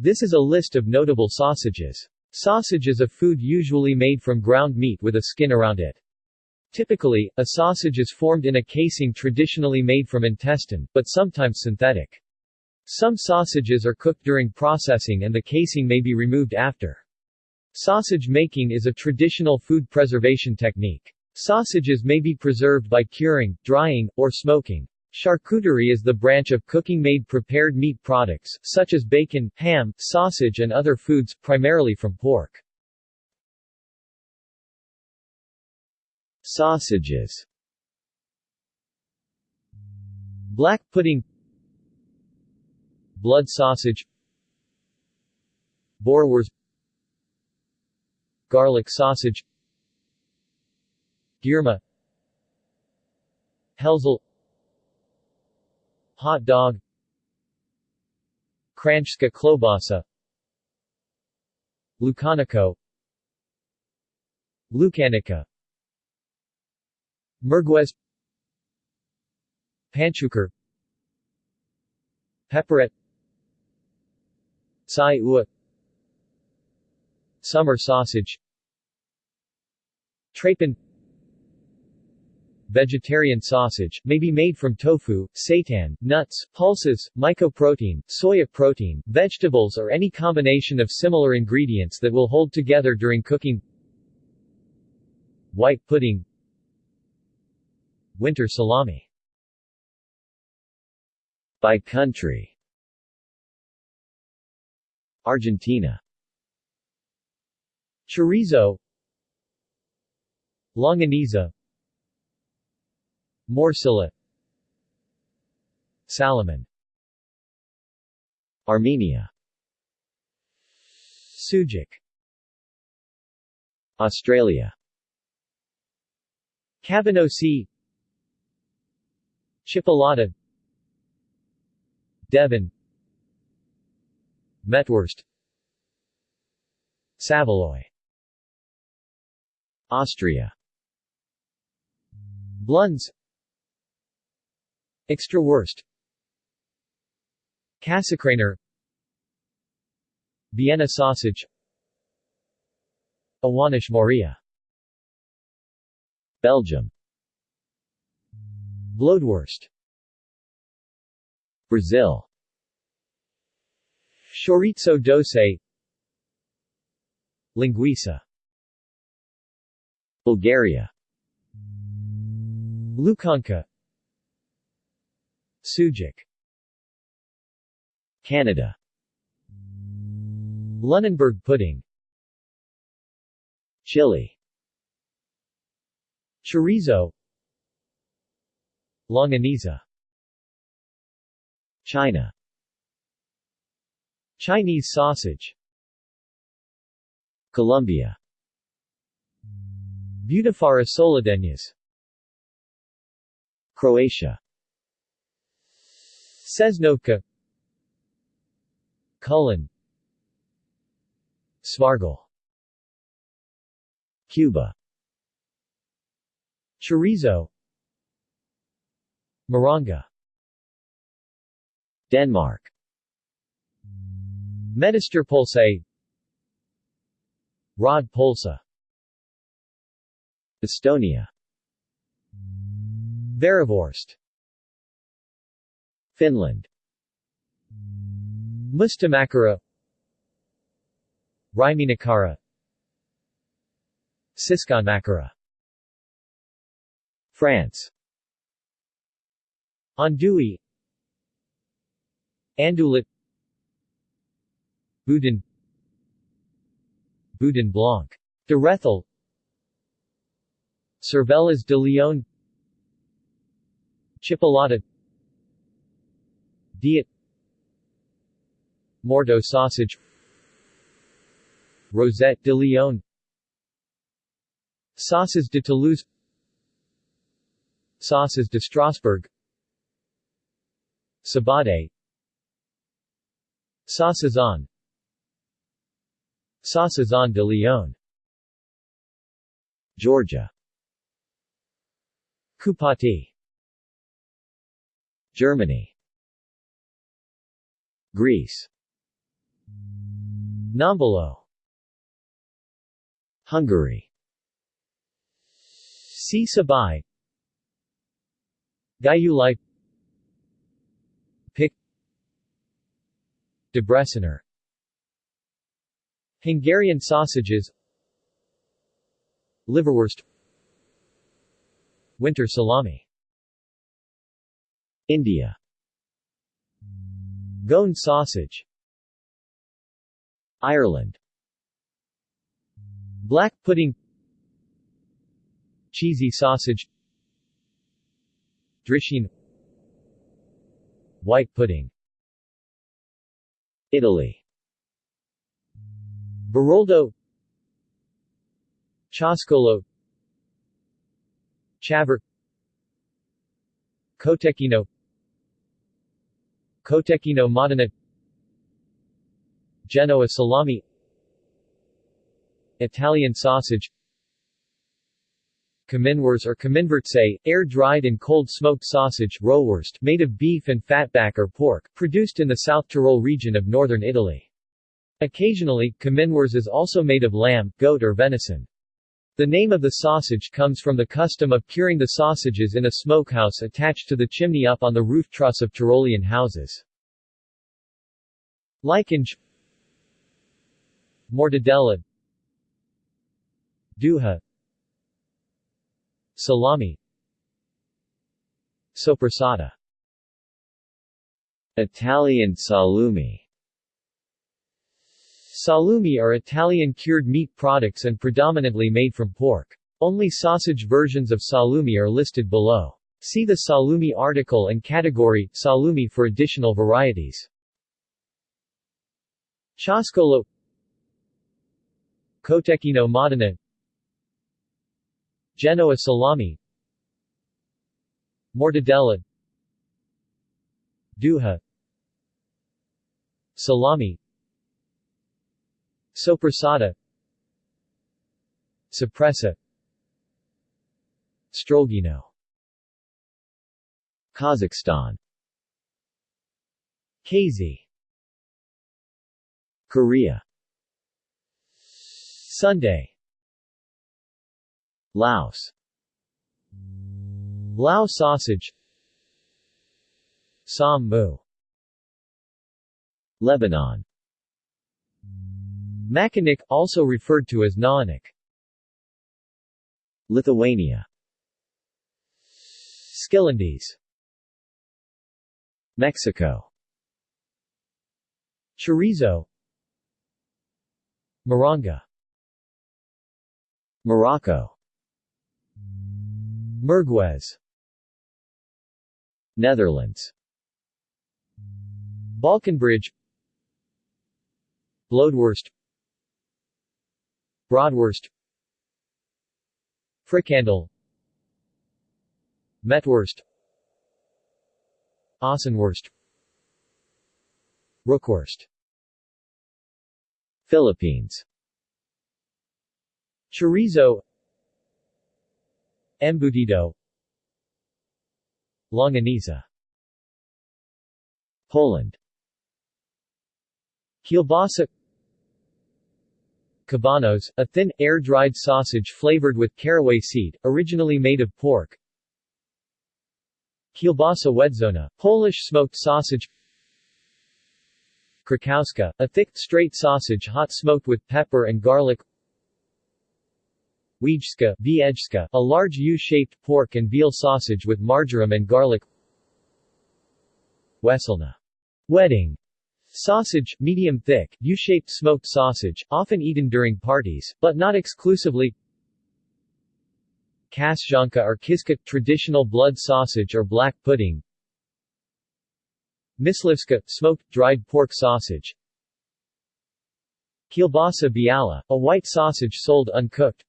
This is a list of notable sausages. Sausage is a food usually made from ground meat with a skin around it. Typically, a sausage is formed in a casing traditionally made from intestine, but sometimes synthetic. Some sausages are cooked during processing and the casing may be removed after. Sausage making is a traditional food preservation technique. Sausages may be preserved by curing, drying, or smoking. Charcuterie is the branch of cooking made prepared meat products, such as bacon, ham, sausage and other foods, primarily from pork. Sausages. Black pudding. Blood sausage. Boerewors Garlic sausage. Girma. Helzel Hot dog Kranjska klobasa Lukaniko Lukanica Merguez Panchuker Pepperette Sai Ua Summer sausage Trapen Vegetarian sausage, may be made from tofu, seitan, nuts, pulses, mycoprotein, soya protein, vegetables or any combination of similar ingredients that will hold together during cooking. White pudding. Winter salami. By country. Argentina. Chorizo. Longaniza Morcilla Salaman. Armenia. Sujuk Australia. Cabanossi Chipolata Devon. Mettwurst. Saveloy Austria Blunz Extrawurst Käsekrainer Vienna sausage. Awanish Moria Belgium. Bloedworst Brazil. Chorizo doce. Linguiça. Bulgaria. Lukanka Sujuk Canada. Lunenburg pudding. Chile. Chorizo. Longaniza. China. Chinese sausage. Colombia. Butifarra solideñas Croatia Česnovka Kulen Svargal Cuba. Chorizo. Moronga Denmark. Medisterpølse Rød pølse. Estonia. Vervorst Finland. Mustamakara Raiminakara Siskonmakara France. Andouille. Andouillette Boudin. Boudin Blanc. De Rethel. Cervelas de Lyon Chipolata Diot Morteau sausage Rosette de Lyon Saucisse de Toulouse Saucisse de Strasbourg Sabade Saucisson Saucisson de Lyon Georgia Kupati Germany Greece. Nambolo Hungary. Si Sabay Gyulai Pick Debreciner Hungarian sausages. Liverwurst. Winter salami. India Goan sausage. Ireland. Black pudding. Cheesy sausage. Drisheen. White pudding. Italy. Baroldo Ciauscolo Chavir Cotechino Cotechino Modena Genoa salami Italian sausage Kaminwurst or Kaminwurze, air-dried and cold-smoked sausage rollwurst made of beef and fatback or pork, produced in the South Tyrol region of northern Italy. Occasionally, Kaminwurst is also made of lamb, goat or venison. The name of the sausage comes from the custom of curing the sausages in a smokehouse attached to the chimney up on the roof truss of Tyrolean houses. Lycange Mortadella Duha Salami Soppressata Italian salumi Salumi are Italian cured meat products and predominantly made from pork. Only sausage versions of salumi are listed below. See the salumi article and category, salumi for additional varieties. Ciauscolo Cotechino Modena Genoa salami Mortadella Duha Salami Soppressata Suppressa Strogino Kazakhstan. Kazy Korea. Sundae. Laos. Lao sausage. Mu Lebanon Makinik, also referred to as Naanik Lithuania. Skilandis Mexico. Chorizo. Moronga. Morocco. Merguez. Netherlands. Balkanbridge Bloedworst Broadwurst Frikandel Metwurst. Ossenwurst Rookwurst. Philippines. Chorizo. Embutido. Longaniza Poland. Kielbasa Kabanos, a thin, air-dried sausage flavored with caraway seed, originally made of pork. Kielbasa Wedzona, Polish smoked sausage. Krakowska, a thick, straight sausage hot smoked with pepper and garlic. Wiejska, Wiejska, a large U-shaped pork and veal sausage with marjoram and garlic. Weselna, wedding Sausage, medium thick, U-shaped smoked sausage, often eaten during parties, but not exclusively. Kaszanka or kiska, traditional blood sausage or black pudding. Myslivska, smoked, dried pork sausage. Kielbasa biala, a white sausage sold uncooked.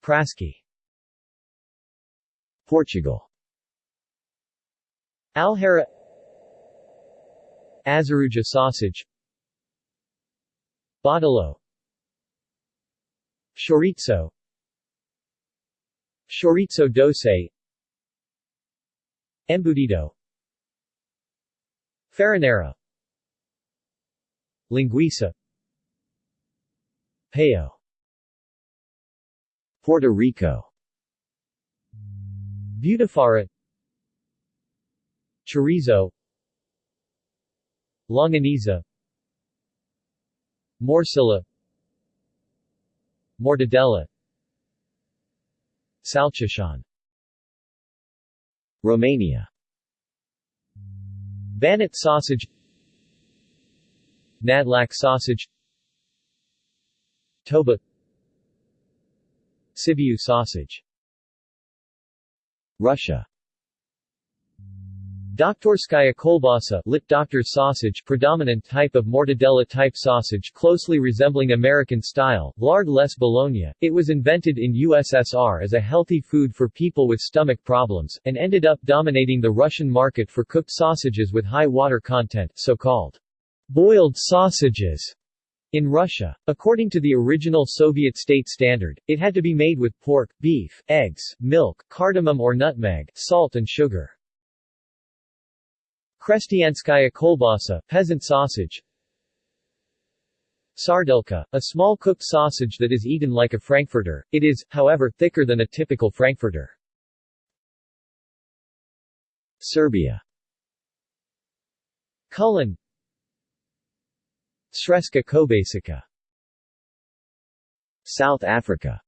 Praski. Portugal. Alheira Azaruja sausage. Badalo Chorizo. Chorizo doce Embutido. Farinheira Linguiça. Paio Puerto Rico. Butifarra. Chorizo Longaniza. Morcilla Mortadella. Salchichon. Romania. Banat sausage. Nadlac sausage. Toba. Sibiu sausage. Russia Doktorskaya kolbasa lit doctor's sausage predominant type of mortadella-type sausage closely resembling American style, lard less bologna. It was invented in USSR as a healthy food for people with stomach problems, and ended up dominating the Russian market for cooked sausages with high water content so-called boiled sausages. In Russia, according to the original Soviet state standard, it had to be made with pork, beef, eggs, milk, cardamom or nutmeg, salt and sugar. Krestianskaya kolbasa peasant sausage. Sardelka, a small cooked sausage that is eaten like a frankfurter. It is, however, thicker than a typical frankfurter. Serbia. Kulen Sreska kobasica. South Africa.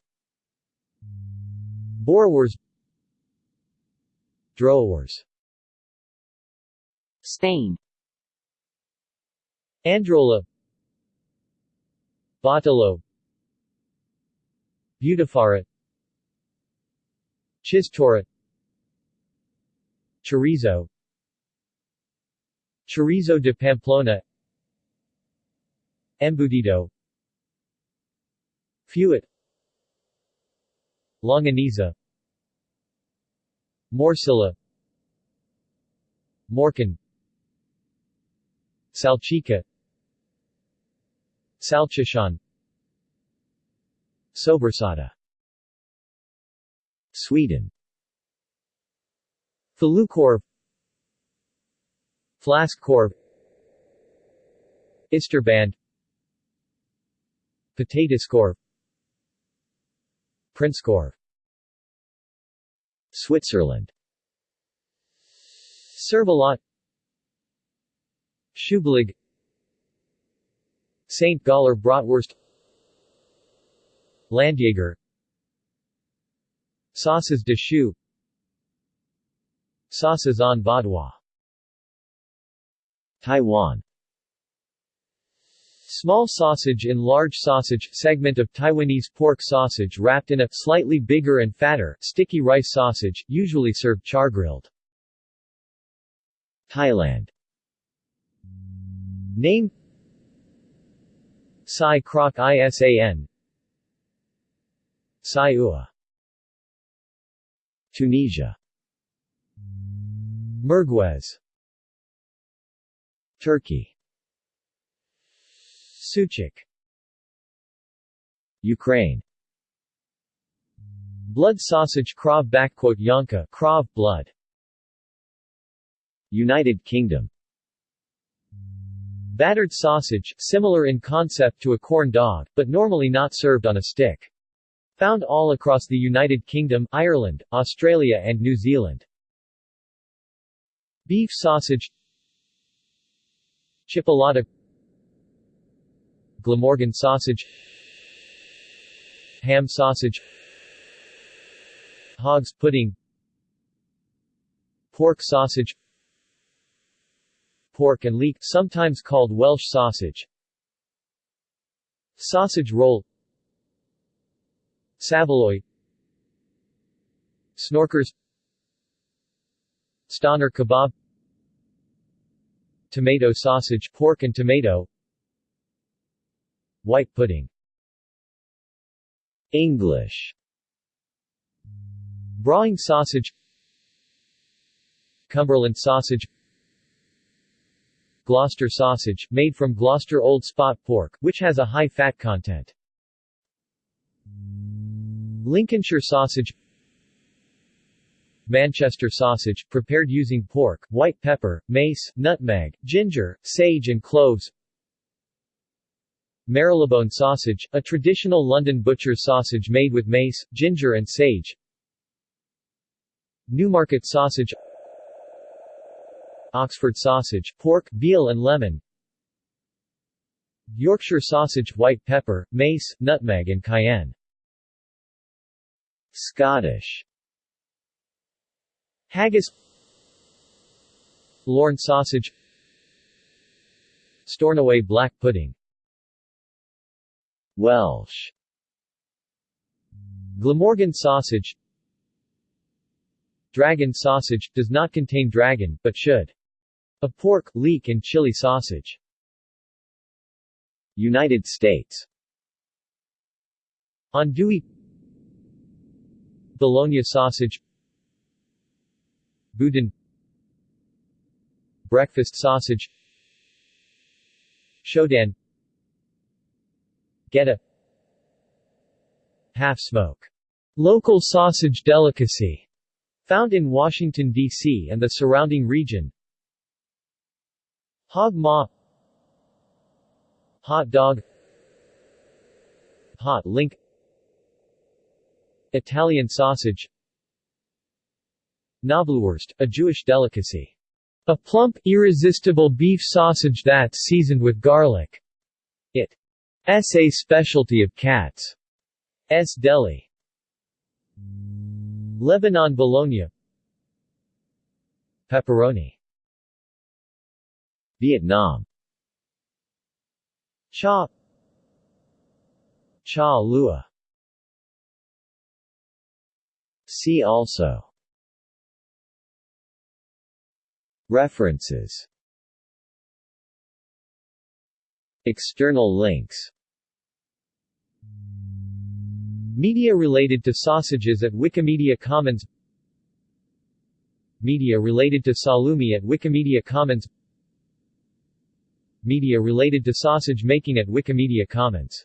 Boerewors Droewors Spain. Androlla. Batalo Butifarra Chistorra Chorizo. Chorizo de Pamplona. Embutido. Fuet. Longaniza. Morcilla Morcón Salchicha. Salchichon. Sobrassada. Sweden. Falukorv Fläskkorv. Isterband. Potatiskorv Prinskorv Switzerland. Servelat Schüblig St. Galler Bratwurst. Landjager Sauces de choux Saucisson vaudois. Taiwan. Small sausage in large sausage segment of Taiwanese pork sausage wrapped in a slightly bigger and fatter, sticky rice sausage, usually served char-grilled. Thailand Name Sai Krok Isan Sai Ua Tunisia Merguez Turkey Sucuk Ukraine Blood sausage Krav Yonka Krav blood. United Kingdom Battered sausage, similar in concept to a corn dog, but normally not served on a stick. Found all across the United Kingdom, Ireland, Australia and New Zealand. Beef sausage. Chipolata. Glamorgan sausage. Ham sausage. Hog's pudding. Pork sausage pork and leek, sometimes called Welsh sausage. Sausage roll. Saveloy. Snorkers. Stoner kebab. Tomato sausage pork and tomato. White pudding. English. Brawing sausage. Cumberland sausage Gloucester sausage, made from Gloucester Old Spot pork, which has a high fat content. Lincolnshire sausage. Manchester sausage, prepared using pork, white pepper, mace, nutmeg, ginger, sage and cloves. Marylebone sausage, a traditional London butcher's sausage made with mace, ginger and sage. Newmarket sausage Oxford sausage, pork, veal and lemon. Yorkshire sausage, white pepper, mace, nutmeg and cayenne. Scottish. Haggis. Lorne sausage. Stornoway black pudding. Welsh. Glamorgan sausage. Dragon sausage, does not contain dragon, but should. A pork, leek and chili sausage. United States Andouille Bologna sausage Boudin Breakfast sausage Shodan Geta Half-smoke. Local sausage delicacy. Found in Washington, D.C. and the surrounding region. Hog maw Hot dog Hot link Italian sausage Knoblauchwurst, a Jewish delicacy. A plump, irresistible beef sausage that's seasoned with garlic. It's a specialty of cats. S Deli. Lebanon Bologna Pepperoni Vietnam. Cha. Cha Lua. See also. References. External links. Media related to sausages at Wikimedia Commons. Media related to salumi at Wikimedia Commons Media related to sausage making at Wikimedia Commons